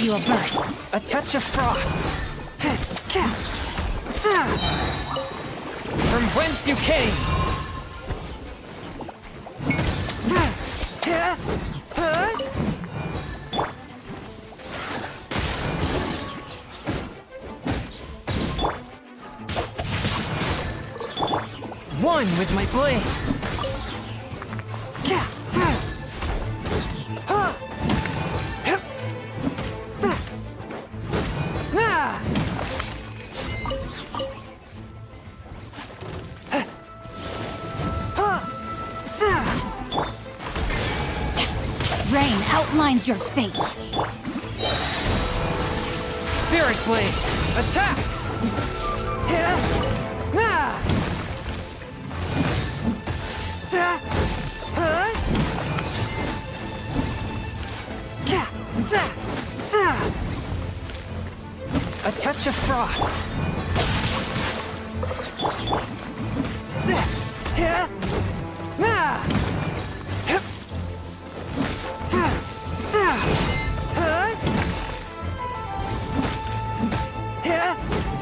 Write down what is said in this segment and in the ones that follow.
you a burst. A touch of frost. From whence you came. One with my blade. Rain outlines your fate. Spirit blade. Attack. Touch of frost.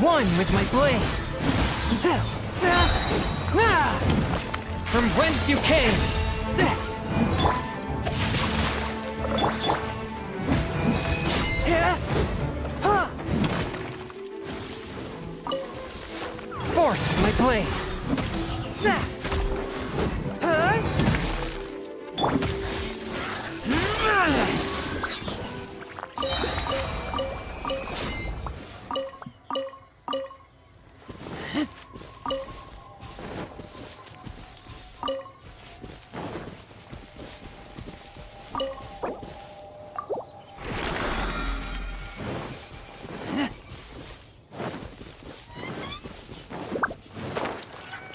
One with my blade. From whence you came. My blade.